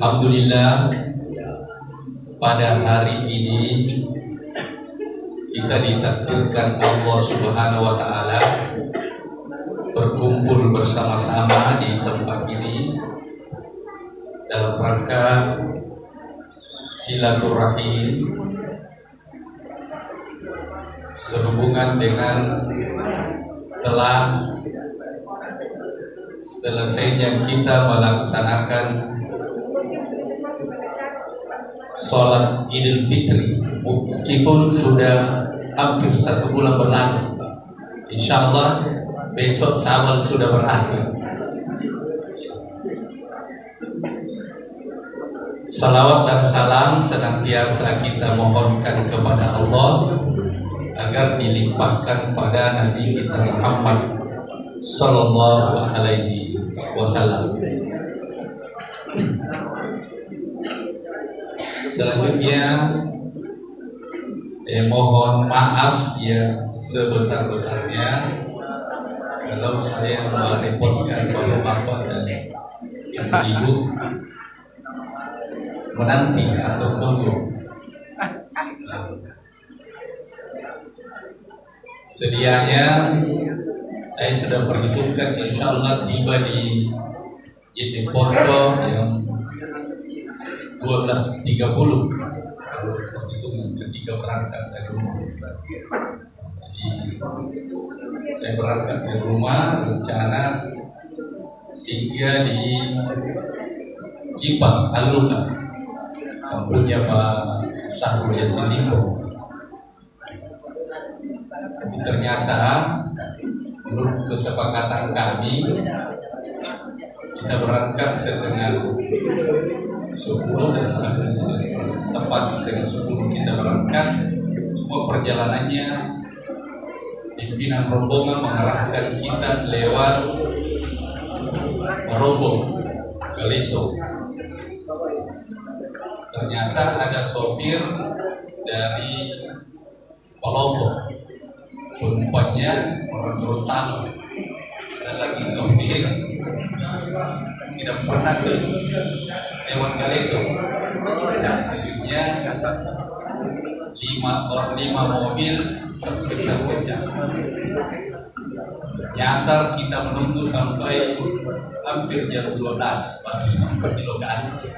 Alhamdulillah pada hari ini kita ditakdirkan Allah Subhanahu wa taala berkumpul bersama-sama di tempat ini dalam rangka silaturahim sehubungan dengan telah selesainya kita melaksanakan sholat Idul Fitri meskipun sudah hampir satu bulan berlalu insya Allah besok Syawal sudah berakhir Salawat dan salam senantiasa kita mohonkan kepada Allah agar dilimpahkan pada Nabi kita Muhammad Sallallahu Alaihi Wasallam. Selanjutnya eh, mohon maaf ya sebesar-besarnya kalau saya merepotkan bapak-bapak dan ibu-ibu menanti atau menunggu. Sedianya saya sudah perhitungkan insya Allah tiba di Jeneponto yang 12.30 perhitungan ketika berangkat dari rumah. Jadi saya berangkat dari rumah rencana singgah di Cipang, Aluna, kampungnya Pak Syahrul Yassin Limpo. Tapi ternyata menurut kesepakatan kami kita berangkat setengah sepuluh tepat setengah sepuluh kita berangkat semua perjalanannya pimpinan rombongan mengarahkan kita lewat rombong ke Leso. Ternyata ada sopir dari Palopo penumpangnya orang Gorontalo. Dan lagi sopir tidak pernah ke lewat Galeso akhirnya lima orang lima mobil terpecah-pecah nyasar kita menunggu sampai hampir jam 12 baru sampai di lokasi.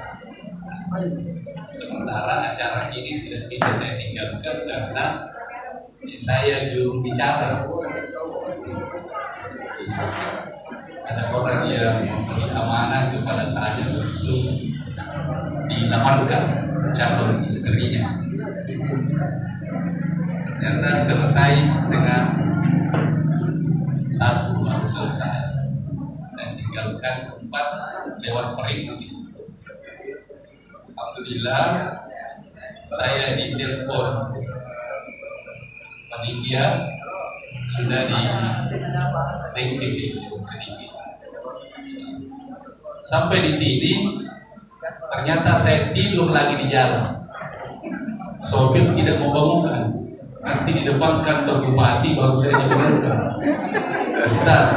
Sementara acara ini tidak bisa saya tinggalkan karena saya juru bicara ada orang yang memberi amanah kepada saya untuk dinamarkan calon istrinya. Ternyata selesai setengah satu baru selesai. Dan tinggalkan empat lewat prediksi Alhamdulillah saya ditelepon panitia sudah di revisi sedikit. Sampai di sini ternyata saya tidur lagi di jalan. Sopir tidak mau bangunkan. Nanti di depan kantor bupati baru saya dibangunkan. Ustaz,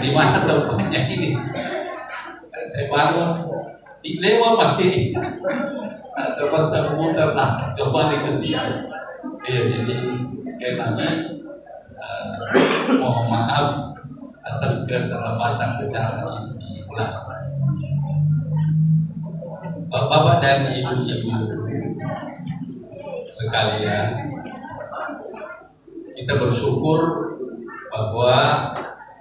di mana tempatnya ini? Saya bangun, lewat mati. Terpaksa memutar lah kembali ke sini. Ya, jadi sekali lagi uh, mohon maaf atas keterlambatan acara ini diulang. Bapak dan ibu-ibu sekalian, kita bersyukur bahwa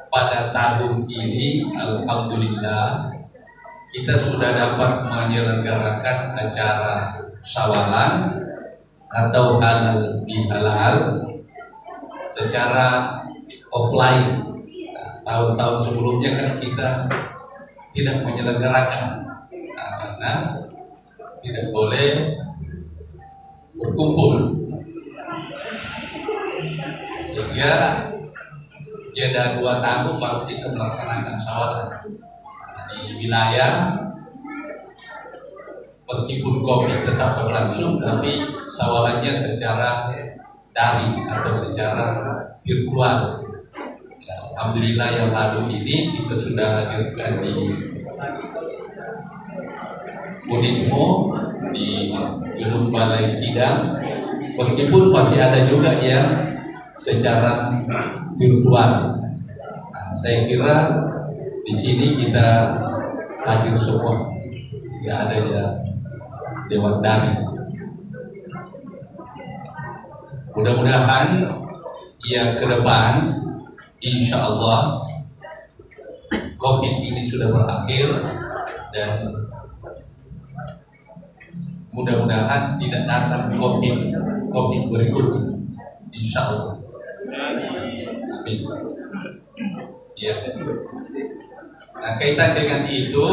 pada tahun ini Alhamdulillah kita sudah dapat menyelenggarakan acara sawalan atau halal secara offline. Nah, tahun-tahun sebelumnya kan kita tidak menyelenggarakan nah, karena tidak boleh berkumpul sehingga jeda dua tahun baru kita melaksanakan sawalan di wilayah meskipun COVID tetap berlangsung tapi sawalannya secara daring atau secara virtual. Ya, Alhamdulillah yang lalu ini kita sudah hadirkan di Budismo di gedung balai sidang. Meskipun masih ada juga yang secara virtual. Nah, saya kira di sini kita hadir semua. Tidak ada ya Dewan Dari. Mudah-mudahan ya ke depan insya Allah COVID ini sudah berakhir dan mudah-mudahan tidak datang COVID COVID berikutnya insya Allah. Amin. Ya nah kaitan dengan itu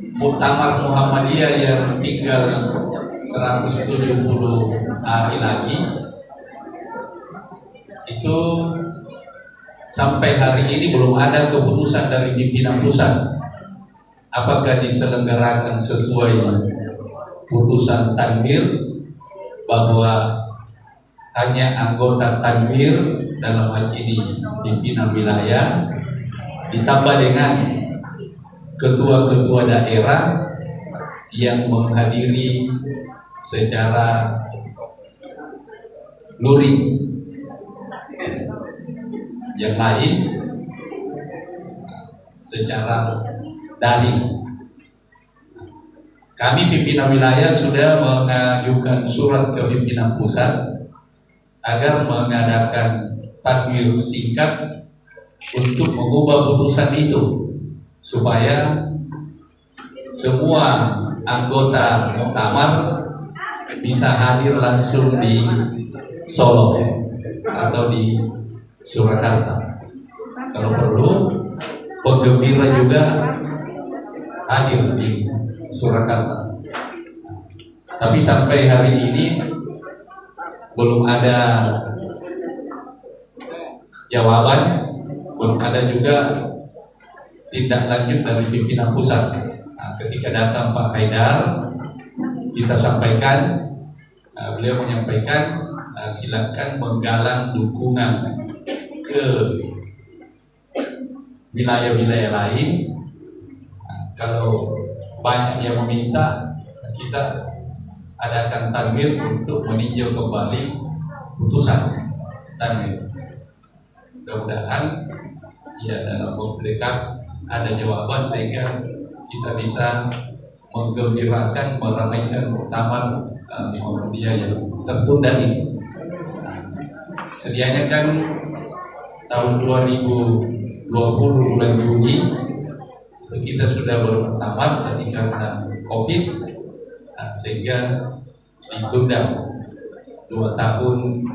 Muktamar Muhammadiyah yang tinggal 170 hari lagi. Itu sampai hari ini belum ada keputusan dari pimpinan pusat. Apakah diselenggarakan sesuai putusan tanwir bahwa hanya anggota tanwir dalam hal ini pimpinan wilayah ditambah dengan ketua-ketua daerah yang menghadiri secara luring. Yang lain secara daring. Kami pimpinan wilayah sudah mengajukan surat ke pimpinan pusat agar mengadakan takbir singkat untuk mengubah putusan itu supaya semua anggota muktamar bisa hadir langsung di Solo atau di Surakarta. Kalau perlu, penggembira juga hadir di Surakarta. Tapi sampai hari ini belum ada jawaban, belum ada juga tindak lanjut dari pimpinan pusat. Nah, ketika datang Pak Haidar, kita sampaikan, nah, beliau menyampaikan nah, silakan menggalang dukungan ke wilayah-wilayah lain. Nah, kalau banyak yang meminta, kita adakan target untuk meninjau kembali putusan tanwir. Mudah-mudahan ya dalam waktu dekat ada jawaban sehingga kita bisa menggembirakan meramaikan uh, Muhammadiyah yang tertunda ini. sedianya kan tahun 2020 bulan Juni itu kita sudah bermuktamar tapi karena COVID nah, sehingga ditunda dua tahun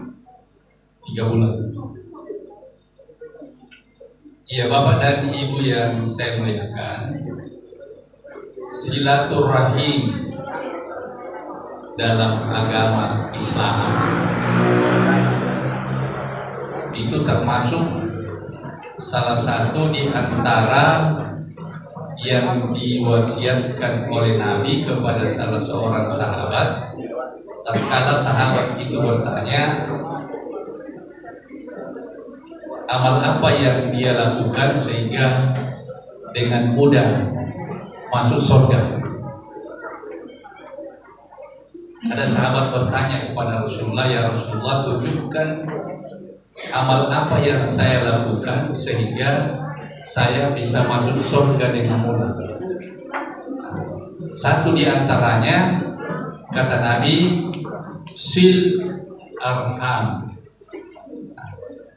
tiga bulan. Ya Bapak dan Ibu yang saya muliakan. Silaturahim dalam agama Islam. Itu termasuk salah satu di antara yang diwasiatkan oleh Nabi kepada salah seorang sahabat. Tatkala sahabat itu bertanya amal apa yang dia lakukan sehingga dengan mudah masuk surga. Ada sahabat bertanya kepada Rasulullah, ya Rasulullah tunjukkan amal apa yang saya lakukan sehingga saya bisa masuk surga dengan mudah. Satu di antaranya kata Nabi sil arham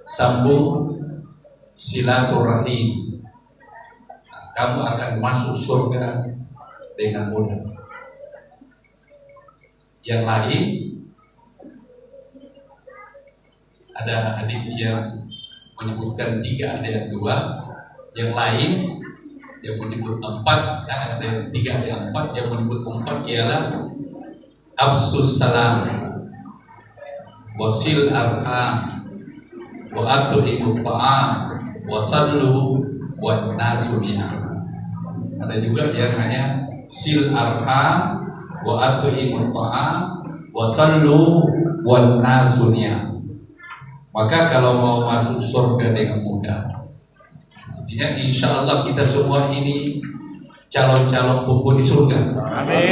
sambung silaturahim. Kamu akan masuk surga dengan mudah. Yang lain ada hadis yang menyebutkan tiga ada yang dua. Yang lain yang menyebut empat ada yang tiga ada yang empat. Yang menyebut empat ialah afsus salam. Wasil arham wa atuhimu ta'am wa sallu wa nasu ada juga yang hanya sil arham wa atuhimu ta'am wa sallu wa nasu maka kalau mau masuk surga dengan mudah. Artinya insya Allah kita semua ini calon-calon buku di surga. Amin.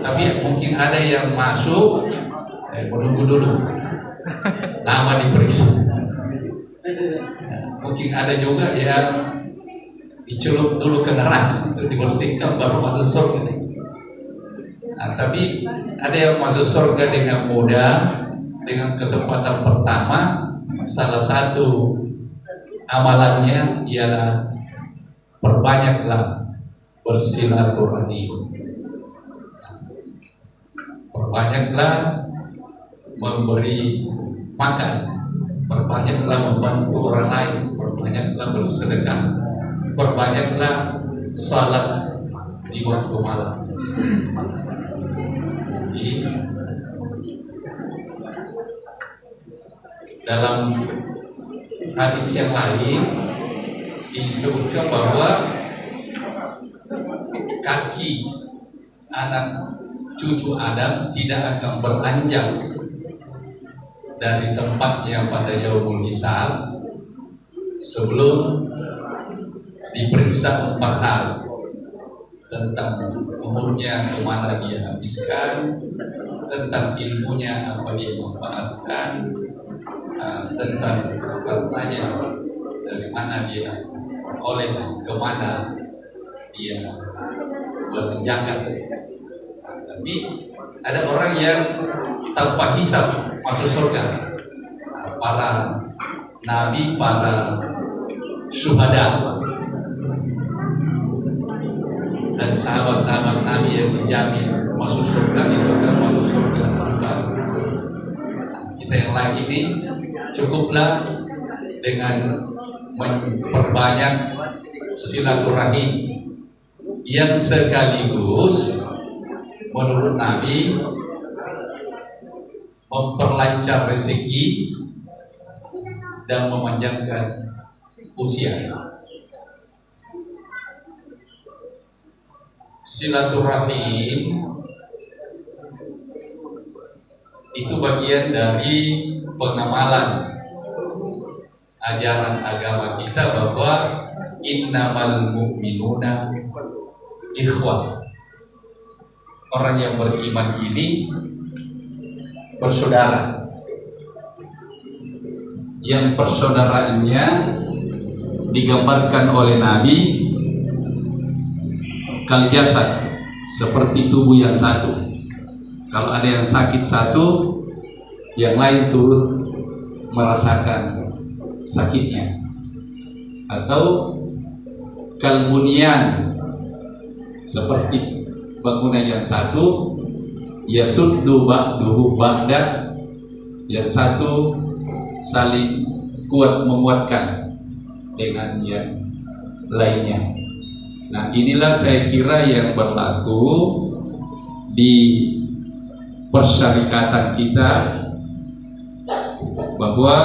Tapi mungkin ada yang masuk eh, menunggu dulu Nama diperiksa Mungkin ada juga yang dicelup dulu ke neraka untuk dibersihkan baru masuk surga nah, tapi ada yang masuk surga dengan mudah dengan kesempatan pertama salah satu amalannya ialah perbanyaklah bersilaturahim perbanyaklah memberi makan. Perbanyaklah membantu orang lain perbanyaklah bersedekah perbanyaklah salat di waktu malam. Jadi dalam hadis yang lain disebutkan bahwa kaki anak cucu Adam tidak akan beranjak dari tempatnya pada yaumul hisab sebelum diperiksa empat hal tentang umurnya ke mana dia habiskan tentang ilmunya apa dia manfaatkan uh, tentang hartanya dari mana dia oleh ke mana dia berenjakan tapi ada orang yang tanpa hisap masuk surga. Para nabi para syuhada. Dan sahabat-sahabat nabi yang menjamin masuk surga itu akan masuk surga. Kita yang lain ini cukuplah dengan memperbanyak silaturahim yang sekaligus menurut Nabi memperlancar rezeki dan memanjangkan usia. Silaturahim itu bagian dari pengamalan ajaran agama kita bahwa innamal mu'minuna ikhwah orang yang beriman ini bersaudara. Yang persaudaraannya digambarkan oleh Nabi kal jasad seperti tubuh yang satu. Kalau ada yang sakit satu yang lain turut merasakan sakitnya. Atau kalbunian seperti bangunan yang satu yasuddu ba'duhu ba'da yang satu saling kuat menguatkan dengan yang lainnya. Nah inilah saya kira yang berlaku di persyarikatan kita bahwa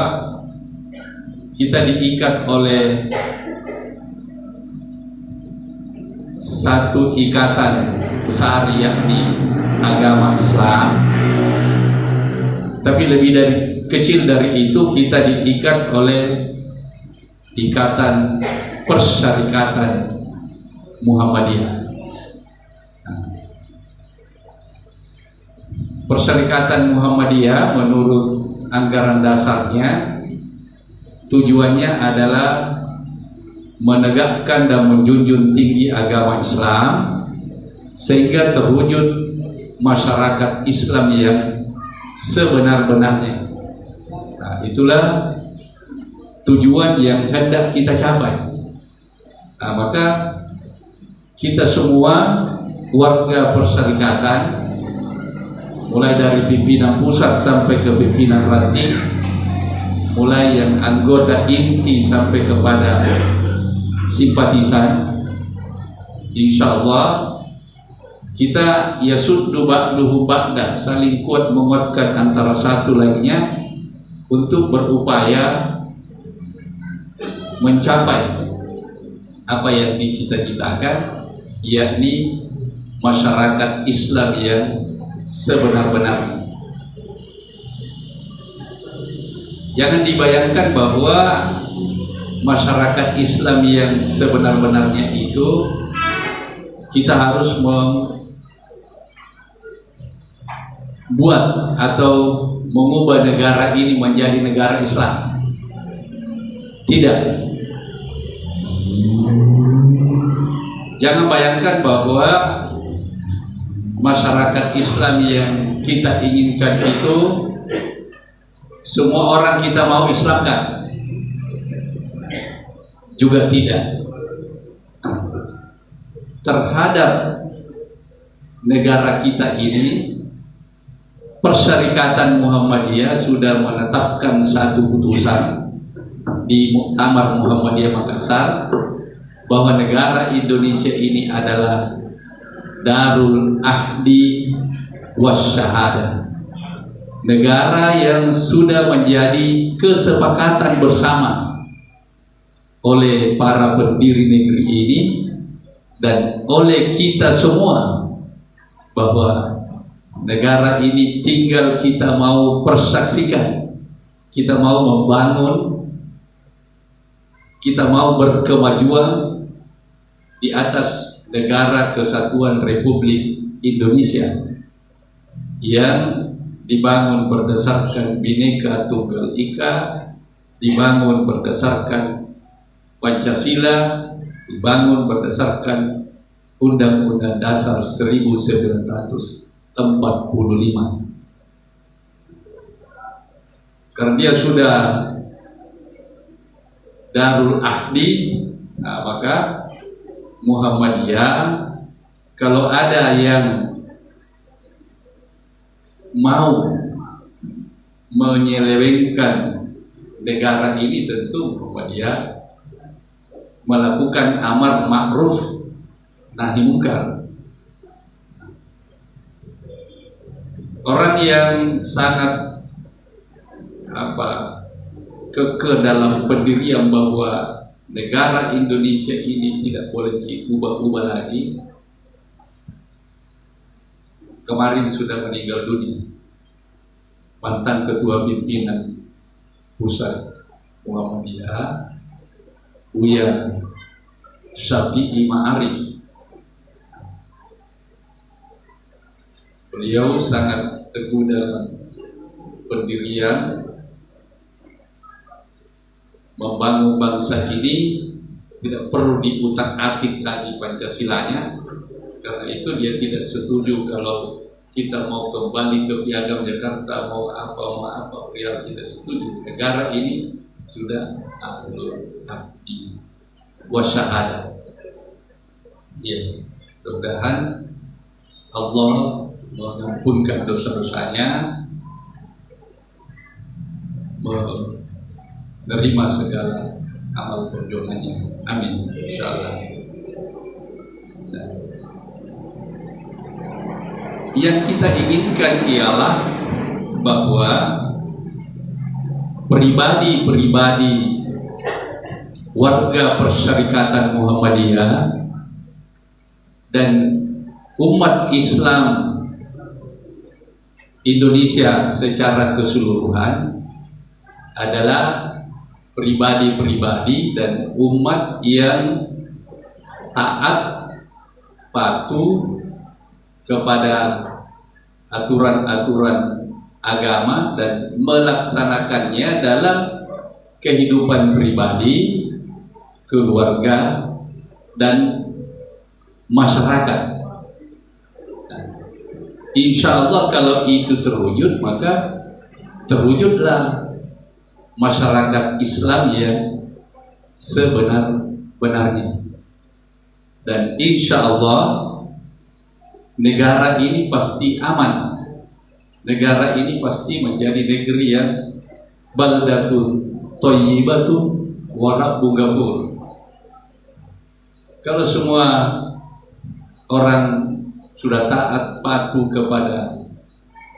kita diikat oleh satu ikatan besar yakni agama Islam. Tapi lebih dari kecil dari itu kita diikat oleh ikatan persyarikatan Muhammadiyah. Persyarikatan Muhammadiyah menurut anggaran dasarnya tujuannya adalah menegakkan dan menjunjung tinggi agama Islam sehingga terwujud masyarakat Islam yang sebenar-benarnya. Nah, itulah tujuan yang hendak kita capai. Nah, maka kita semua warga perserikatan mulai dari pimpinan pusat sampai ke pimpinan ranting mulai yang anggota inti sampai kepada simpatisan insya Allah kita ya suddu ba'duhu ba'da saling kuat menguatkan antara satu lainnya untuk berupaya mencapai apa yang dicita-citakan yakni masyarakat Islam yang sebenar-benarnya. Jangan dibayangkan bahwa masyarakat Islam yang sebenar-benarnya itu kita harus membuat atau mengubah negara ini menjadi negara Islam. Tidak. Jangan bayangkan bahwa masyarakat Islam yang kita inginkan itu semua orang kita mau Islamkan. Juga tidak. Terhadap negara kita ini Persyarikatan Muhammadiyah sudah menetapkan satu putusan di Muktamar Muhammadiyah Makassar bahwa negara Indonesia ini adalah Darul Ahdi Wasyahada negara yang sudah menjadi kesepakatan bersama oleh para pendiri negeri ini dan oleh kita semua bahwa negara ini tinggal kita mau persaksikan kita mau membangun kita mau berkemajuan di atas negara kesatuan Republik Indonesia yang dibangun berdasarkan Bhinneka Tunggal Ika, dibangun berdasarkan Pancasila, dibangun berdasarkan Undang-Undang Dasar 1945. Karena dia sudah Darul Ahdi, nah maka Muhammadiyah kalau ada yang mau menyelewengkan negara ini tentu Muhammadiyah melakukan amar ma'ruf nahi mungkar. Orang yang sangat apa keke dalam pendirian bahwa negara Indonesia ini tidak boleh diubah-ubah lagi kemarin sudah meninggal dunia. Mantan ketua pimpinan pusat Muhammadiyah Buya Syafi'i Ma'arif. Beliau sangat teguh dalam pendirian membangun bangsa ini tidak perlu diutak atik lagi Pancasilanya. Karena itu dia tidak setuju kalau kita mau kembali ke piagam Jakarta mau apa mau apa beliau tidak setuju. Negara ini sudah ahlul abdi wasyahada ya mudah-mudahan Allah mengampunkan dosa-dosanya menerima segala amal perjuangannya. Amin. Insyaallah. Nah. Yang kita inginkan ialah bahwa pribadi-pribadi warga persyarikatan Muhammadiyah dan umat Islam Indonesia secara keseluruhan adalah pribadi-pribadi dan umat yang taat patuh kepada aturan-aturan agama dan melaksanakannya dalam kehidupan pribadi, keluarga, dan masyarakat. insya Allah kalau itu terwujud maka terwujudlah masyarakat Islam yang sebenar-benarnya dan insya Allah negara ini pasti aman negara ini pasti menjadi negeri yang baldatun toyibatun warak bungafur kalau semua orang sudah taat patuh kepada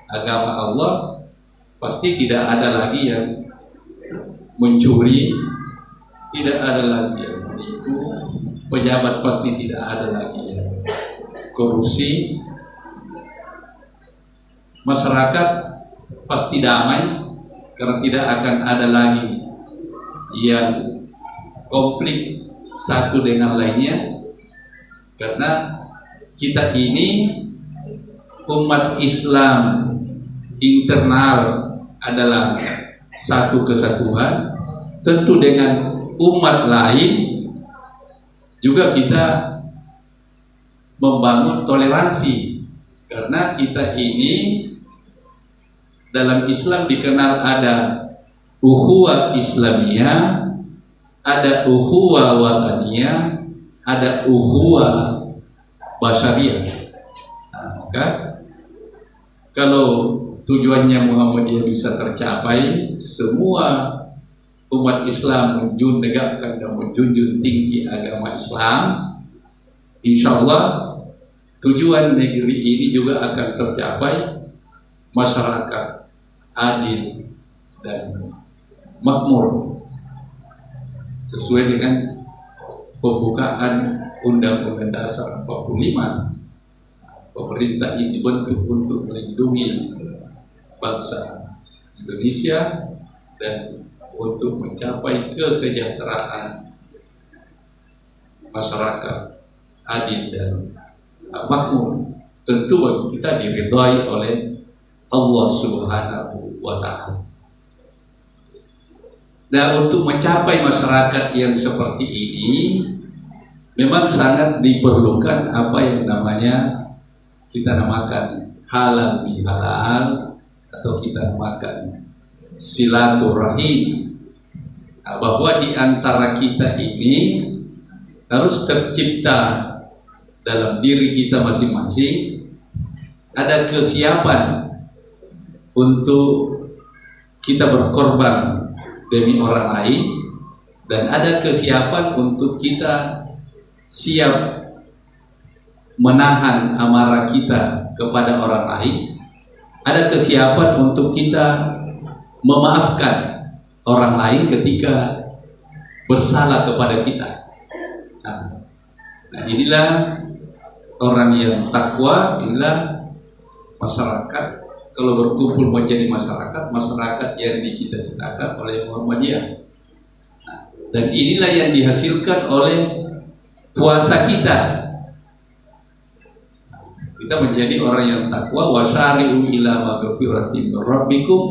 agama Allah pasti tidak ada lagi yang mencuri tidak ada lagi yang menipu pejabat pasti tidak ada lagi ya. korupsi masyarakat pasti damai karena tidak akan ada lagi yang konflik satu dengan lainnya. Karena kita ini umat Islam internal adalah satu kesatuan. Tentu dengan umat lain juga kita membangun toleransi. Karena kita ini dalam Islam dikenal ada ukhuwah Islamiyah, ada ukhuwah wataniyah, ada ukhuwah basyariah. Nah, maka kalau tujuannya Muhammadiyah bisa tercapai, semua umat Islam menegakkan dan menjunjung tinggi agama Islam, insya Allah tujuan negeri ini juga akan tercapai masyarakat adil dan makmur. Sesuai dengan pembukaan Undang-Undang Dasar 45 pemerintah ini dibentuk untuk melindungi bangsa Indonesia dan untuk mencapai kesejahteraan masyarakat adil dan makmur. Tentu bagi kita diridhai oleh Allah Subhanahu wa taala. Dan untuk mencapai masyarakat yang seperti ini memang sangat diperlukan apa yang namanya kita namakan halal bihalal atau kita namakan silaturahim Nah, bahwa di antara kita ini harus tercipta dalam diri kita masing-masing ada kesiapan untuk kita berkorban demi orang lain dan ada kesiapan untuk kita siap menahan amarah kita kepada orang lain ada kesiapan untuk kita memaafkan orang lain ketika bersalah kepada kita. Nah, nah inilah orang yang takwa, inilah masyarakat kalau berkumpul menjadi masyarakat, masyarakat yang dicita-citakan oleh Muhammadiyah. Nah, dan inilah yang dihasilkan oleh puasa kita. Kita menjadi orang yang takwa wasari'u ila maghfiratin rabbikum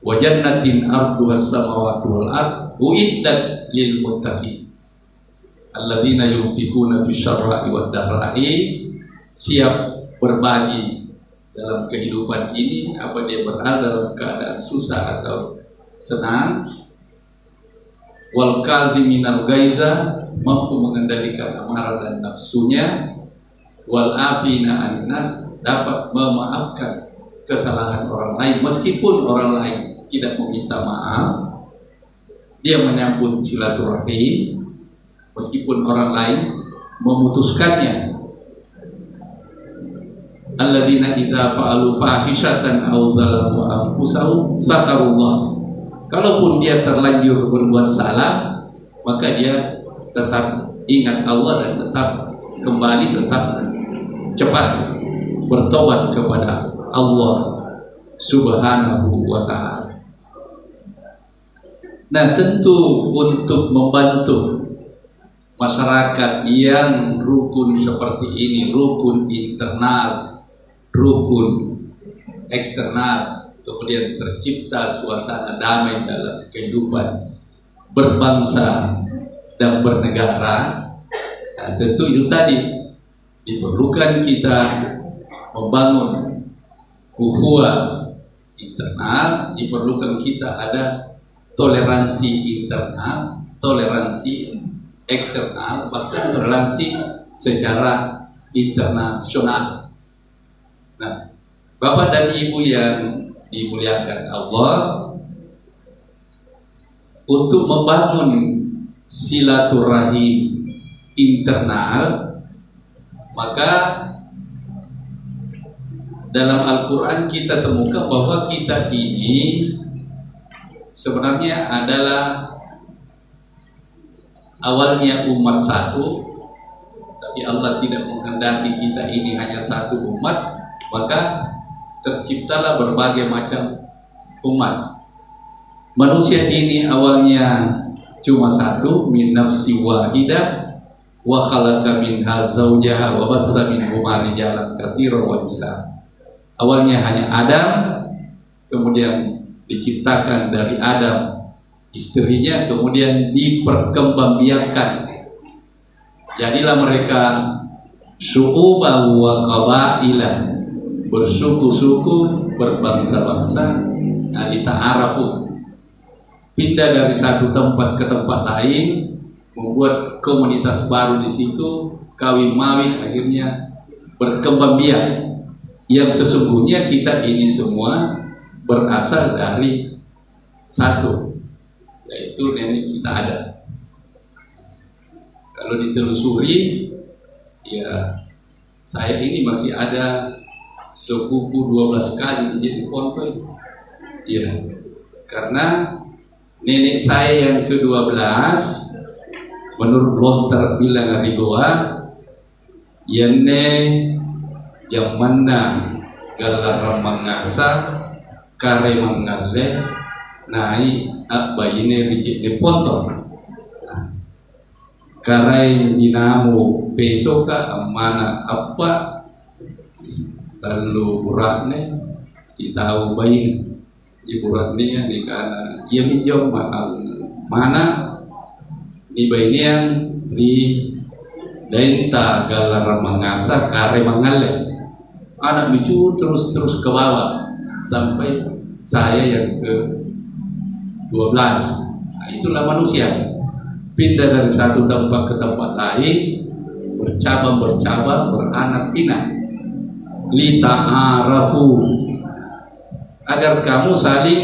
wa jannatin arduha samawati wal ard uiddat lil muttaqin alladzina yunfikuna bisyarra'i wad dharra'i siap berbagi dalam kehidupan ini apa dia berada dalam keadaan susah atau senang? Wal kaziminal gaiza mampu mengendalikan amarah dan nafsunya. Wal afina aninas dapat memaafkan kesalahan orang lain meskipun orang lain tidak meminta maaf. Dia menyambut silaturahim meskipun orang lain memutuskannya alladzina idza fa'alu fahishatan aw zalamu anfusahum sakarullah. Kalaupun dia terlanjur berbuat salah maka dia tetap ingat Allah dan tetap kembali tetap cepat bertobat kepada Allah subhanahu wa ta'ala. Nah tentu untuk membantu masyarakat yang rukun seperti ini, rukun internal, rukun eksternal, kemudian tercipta suasana damai dalam kehidupan berbangsa dan bernegara. Nah, tentu itu tadi diperlukan kita membangun ukhuwah internal diperlukan kita ada toleransi internal, toleransi eksternal, bahkan toleransi secara internasional. Bapak dan Ibu yang dimuliakan Allah, untuk membangun silaturahim internal, maka dalam Al-Quran kita temukan bahwa kita ini sebenarnya adalah awalnya umat satu tapi Allah tidak menghendaki kita ini hanya satu umat maka terciptalah berbagai macam umat. Manusia ini awalnya cuma satu min nafsi wahidah wa khalaqa minha zawjaha wa batha minhuma rijalan katsiran wa nisaa awalnya hanya Adam kemudian diciptakan dari Adam istrinya kemudian diperkembangbiakan. Jadilah mereka su'uba wa qabailah bersuku-suku berbangsa-bangsa alita Arabu. Pindah dari satu tempat ke tempat lain membuat komunitas baru di situ kawin mawin akhirnya berkembang biak. Yang sesungguhnya kita ini semua berasal dari satu yaitu nenek kita ada. Kalau ditelusuri ya saya ini masih ada sepupu 12 kali jadi konvoy. Ya karena nenek saya yang ke-12 menurut lontar bilang di bawah yang yang mana galar mangasa kare mangalle nai abayine bijik de ponto karai dinamu pesoka mana apa lalu uratne si tahu bayi. Di ya di kana ia minjau mana? Di yang di denta galar mangasa kare mangalle anak cucu terus terus ke bawah. Sampai saya yang ke 12 nah, itulah manusia. Pindah dari satu tempat ke tempat lain bercabang bercabang beranak pinak lita arafu agar kamu saling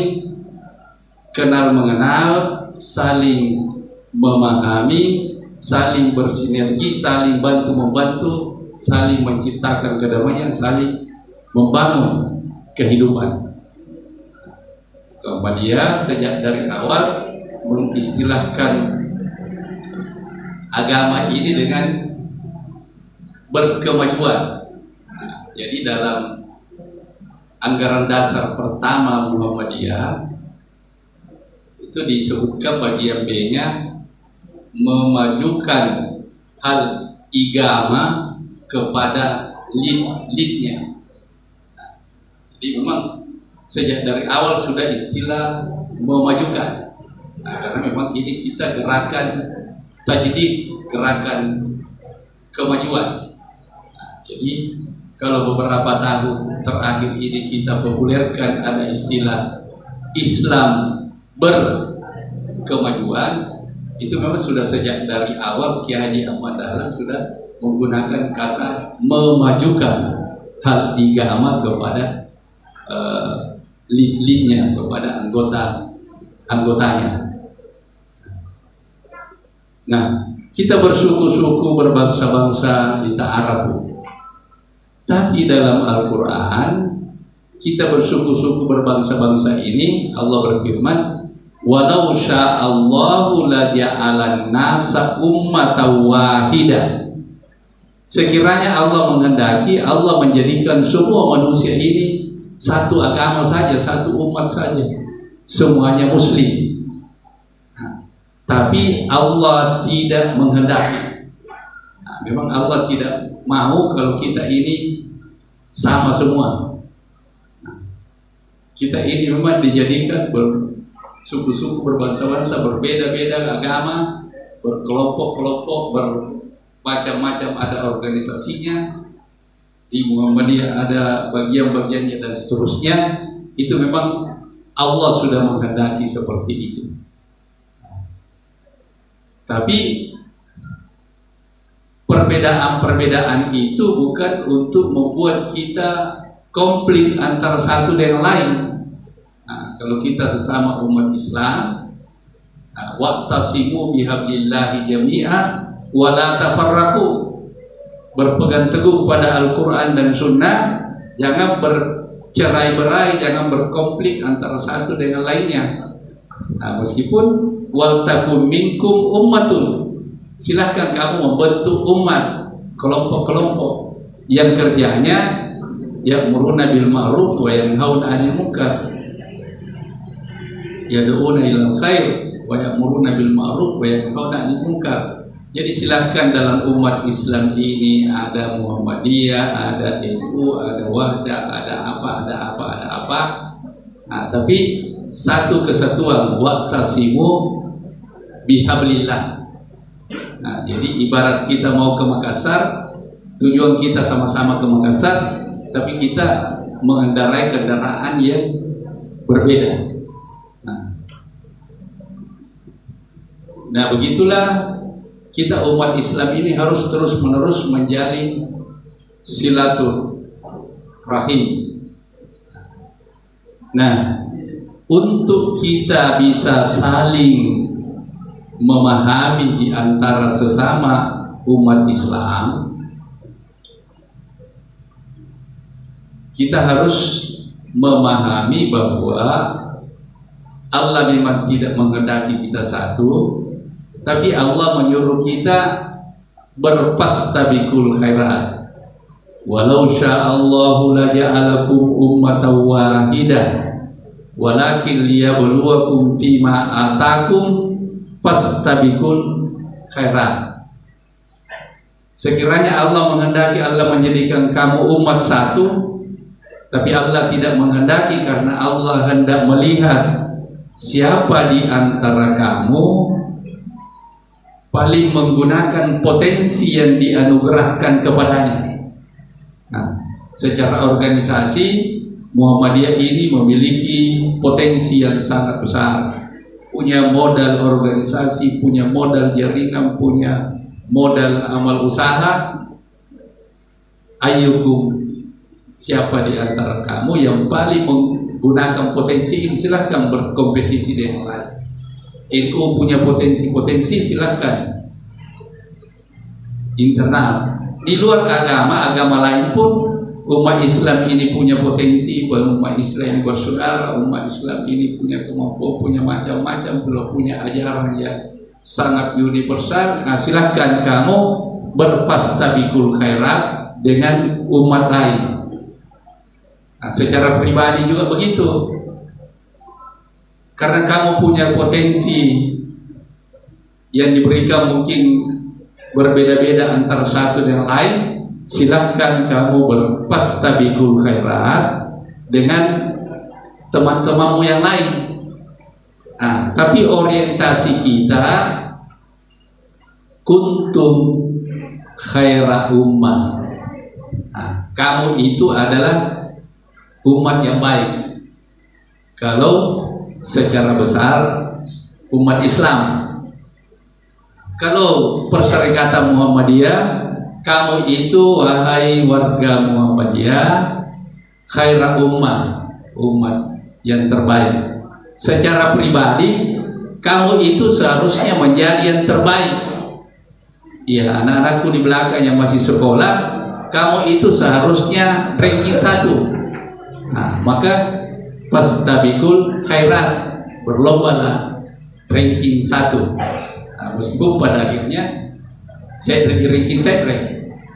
kenal mengenal saling memahami saling bersinergi saling bantu membantu saling menciptakan kedamaian, saling membangun kehidupan. dia sejak dari awal mengistilahkan agama ini dengan berkemajuan. Jadi dalam anggaran dasar pertama Muhammadiyah itu disebutkan bagian B-nya memajukan hal igama kepada lead leadnya. jadi memang sejak dari awal sudah istilah memajukan. Nah, karena memang ini kita gerakan tajdid, gerakan kemajuan. Nah, jadi kalau beberapa tahun terakhir ini kita populerkan ada istilah Islam berkemajuan itu memang sudah sejak dari awal Kiai Haji Ahmad Dahlan sudah menggunakan kata memajukan hal tiga amat kepada uh, lead-leadnya kepada anggota anggotanya. Nah, kita bersuku-suku berbangsa-bangsa di Arab. Tapi dalam Al-Quran kita bersuku-suku berbangsa-bangsa ini Allah berfirman Walau sya'allahu la ja'alan nasa ummatan wahidah Sekiranya Allah menghendaki, Allah menjadikan semua manusia ini satu agama saja, satu umat saja. Semuanya muslim. Nah, tapi Allah tidak menghendaki. Nah, memang Allah tidak mau kalau kita ini sama semua. Kita ini memang dijadikan bersuku-suku, berbangsa-bangsa, berbeda-beda agama, berkelompok-kelompok, ber macam-macam ada organisasinya. Di Muhammadiyah ada bagian-bagiannya dan seterusnya. Itu memang Allah sudah menghendaki seperti itu. Tapi perbedaan-perbedaan itu bukan untuk membuat kita komplit antara satu dan lain. Nah, kalau kita sesama umat Islam, nah, waqtasimu bihablillahi jami'a wa la. Berpegang teguh pada Al-Qur'an dan Sunnah, jangan bercerai-berai, jangan berkonflik antara satu dengan lainnya. Nah, meskipun wal takum minkum ummatun silahkan kamu membentuk umat kelompok-kelompok. Yang kerjanya ya'muruna bil ma'ruf wa yanhauna 'anil munkar. Yad'una ilal khair wa ya'muruna bil ma'ruf wa yanhauna 'anil munkar. Jadi silahkan dalam umat Islam ini ada Muhammadiyah, ada NU, ada Wahda, ada apa, ada apa, ada apa. Nah, tapi satu kesatuan waktasimu bihablillah Nah, jadi ibarat kita mau ke Makassar, tujuan kita sama-sama ke Makassar, tapi kita mengendarai kendaraan yang berbeda. Nah, nah begitulah kita umat Islam ini harus terus-menerus menjalin silaturahim. Nah, untuk kita bisa saling memahami di antara sesama umat Islam kita harus memahami bahwa Allah memang tidak menghendaki kita satu tapi Allah menyuruh kita berfastabikul khairat. Walau sya'allahu la ja'alakum ummatan wahidah walakin liyabluwakum fima atakum fastabikul khairat sekiranya Allah menghendaki Allah menjadikan kamu umat satu tapi Allah tidak menghendaki karena Allah hendak melihat siapa di antara kamu paling menggunakan potensi yang dianugerahkan kepadanya. Nah, secara organisasi Muhammadiyah ini memiliki potensi yang sangat besar punya modal organisasi, punya modal jaringan, punya modal amal usaha. Ayukum siapa di antara kamu yang paling menggunakan potensi ini silahkan berkompetisi dengan lain. NU punya potensi-potensi silahkan internal. Di luar agama, agama lain pun umat Islam ini punya potensi, umat Islam ini bersaudara, umat Islam ini punya kemampuan, punya macam-macam, belum punya ajaran yang sangat universal. Nah, silahkan kamu berfastabikul khairat dengan umat lain. Nah, secara pribadi juga begitu. Karena kamu punya potensi yang diberikan mungkin berbeda-beda antara satu dengan lain, silahkan kamu berpastabikul khairat dengan teman-temanmu yang lain. Nah, tapi orientasi kita kuntum khairah ummah. Nah, kamu itu adalah umat yang baik. Kalau secara besar umat Islam. Kalau perserikatan Muhammadiyah kamu itu wahai warga Muhammadiyah khairah ummah umat yang terbaik. Secara pribadi kamu itu seharusnya menjadi yang terbaik. Ya anak-anakku di belakang yang masih sekolah kamu itu seharusnya ranking satu. Nah maka pas tabikul khairat berlomba lah ranking satu. Nah, meskipun pada akhirnya saya ranking saya ranking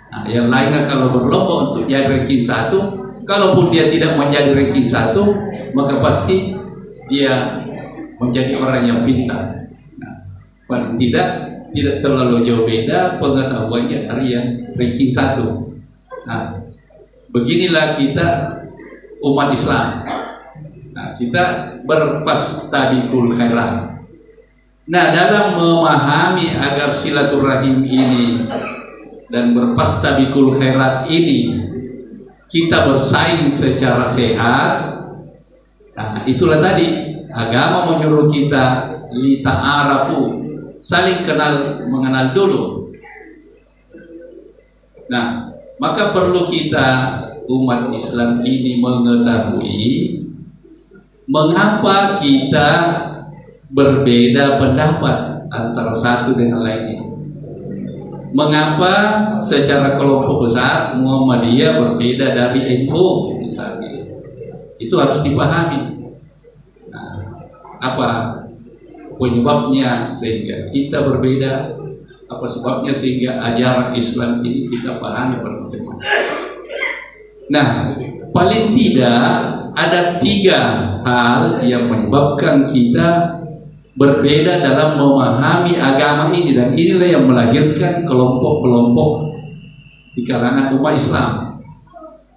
Nah, yang lainnya kalau berlomba untuk jadi ranking satu, kalaupun dia tidak menjadi ranking satu, maka pasti dia menjadi orang yang pintar. Nah, paling tidak tidak terlalu jauh beda pengetahuannya dari yang ranking satu. Nah, beginilah kita umat Islam. Nah, kita berpastabikul khairat. Nah, dalam memahami agar silaturahim ini dan berpastabikul khairat ini kita bersaing secara sehat, nah itulah tadi agama menyuruh kita lita arabu saling kenal mengenal dulu. Nah, maka perlu kita umat Islam ini mengetahui mengapa kita berbeda pendapat antara satu dengan lainnya. Mengapa secara kelompok besar Muhammadiyah berbeda dari NU misalnya? Itu harus dipahami. Nah, apa penyebabnya sehingga kita berbeda? Apa sebabnya sehingga ajaran Islam ini kita pahami bermacam-macam? Nah, paling tidak ada tiga hal yang menyebabkan kita berbeda dalam memahami agama ini dan inilah yang melahirkan kelompok-kelompok di kalangan umat Islam.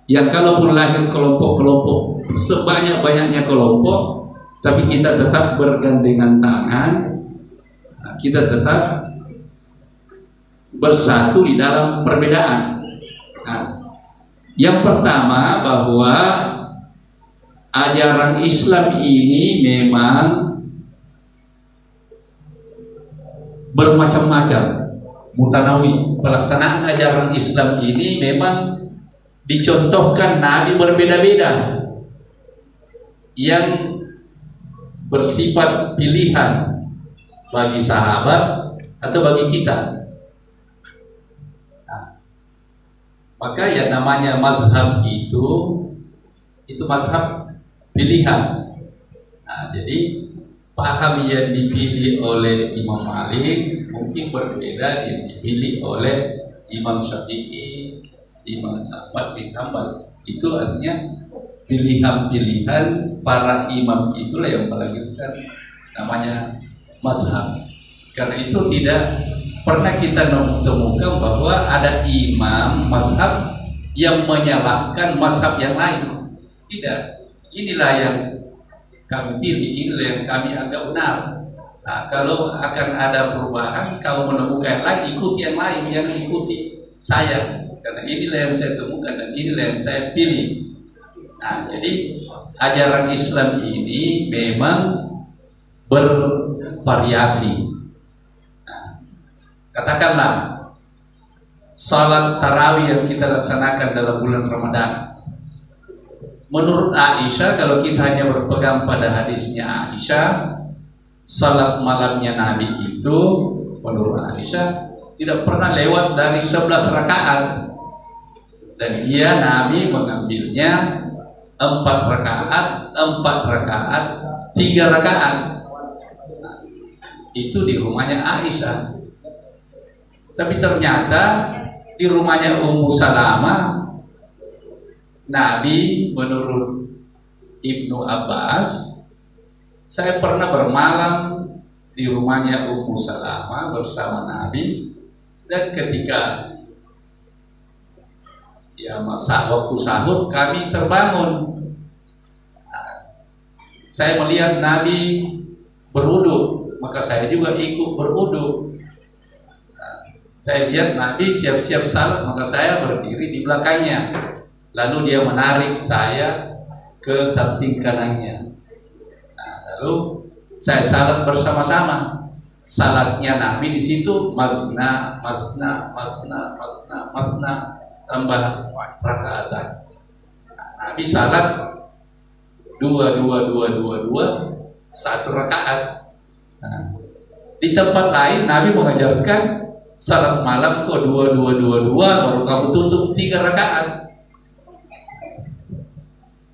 Yang kalaupun lahir kelompok-kelompok sebanyak-banyaknya kelompok tapi kita tetap bergandengan tangan kita tetap bersatu di dalam perbedaan. Nah, yang pertama bahwa ajaran Islam ini memang bermacam-macam. Mutanawi pelaksanaan ajaran Islam ini memang dicontohkan Nabi berbeda-beda. Yang bersifat pilihan bagi sahabat atau bagi kita. Nah, maka yang namanya mazhab itu itu mazhab pilihan. Nah, jadi paham yang dipilih oleh Imam Malik mungkin berbeda yang dipilih oleh Imam Syafi'i, Imam Ahmad bin Hanbal. Itu artinya pilihan-pilihan para imam itulah yang melahirkan namanya mazhab. Karena itu tidak pernah kita temukan bahwa ada imam mazhab yang menyalahkan mazhab yang lain. Tidak. Inilah yang kami pilih ini yang kami anggap benar. Nah, kalau akan ada perubahan, kau menemukan yang lain, ikuti yang lain, jangan ikuti saya. Karena inilah yang saya temukan dan inilah yang saya pilih. Nah, jadi ajaran Islam ini memang bervariasi. Nah, katakanlah salat tarawih yang kita laksanakan dalam bulan Ramadan Menurut Aisyah, kalau kita hanya berpegang pada hadisnya Aisyah, salat malamnya Nabi itu menurut Aisyah tidak pernah lewat dari 11 rakaat dan dia Nabi mengambilnya empat rakaat, empat rakaat, tiga rakaat. itu di rumahnya Aisyah. Tapi ternyata di rumahnya Ummu Salamah Nabi menurut Ibnu Abbas saya pernah bermalam di rumahnya Ummu Salamah bersama Nabi dan ketika ya masa waktu sahur kami terbangun. Saya melihat Nabi berwudu maka saya juga ikut berwudu saya lihat Nabi siap-siap salat maka saya berdiri di belakangnya lalu dia menarik saya ke samping kanannya. Nah, lalu saya salat bersama-sama. Salatnya Nabi di situ masna masna masna masna masna tambah rakaat. Nah, Nabi salat dua dua dua dua dua satu rakaat. Nah, di tempat lain Nabi mengajarkan salat malam kok dua dua dua dua baru kamu tutup tiga rakaat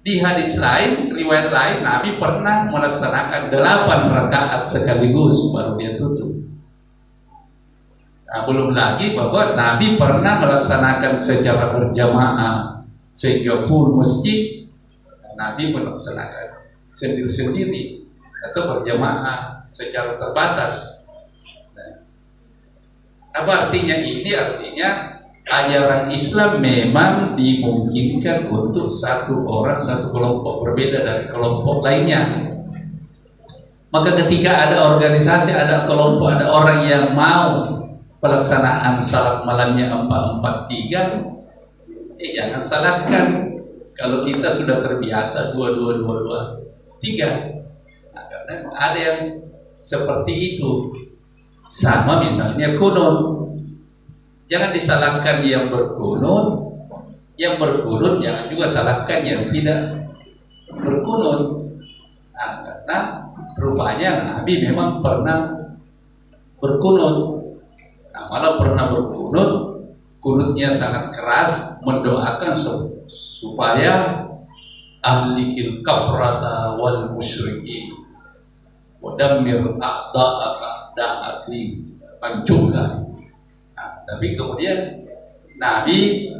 di hadis lain, riwayat lain, Nabi pernah melaksanakan delapan rakaat sekaligus baru dia tutup. Nah, belum lagi bahwa Nabi pernah melaksanakan secara berjamaah sehingga full masjid. Nabi melaksanakan sendiri-sendiri atau berjamaah secara terbatas. Nah, apa artinya ini? Artinya ajaran Islam memang dimungkinkan untuk satu orang satu kelompok berbeda dari kelompok lainnya. Maka ketika ada organisasi ada kelompok ada orang yang mau pelaksanaan salat malamnya 443 eh jangan salahkan. Kalau kita sudah terbiasa dua dua dua dua tiga nah, karena ada yang seperti itu. Sama misalnya kunun jangan disalahkan yang berkunun yang berkunun jangan juga salahkan yang tidak berkunun nah, karena rupanya Nabi memang pernah berkunut. Nah, malah pernah berkunut kunutnya sangat keras mendoakan supaya ahlikil kafrata wal musyriki mudammir a'da'aka da'ati hancurkan nah, tapi kemudian Nabi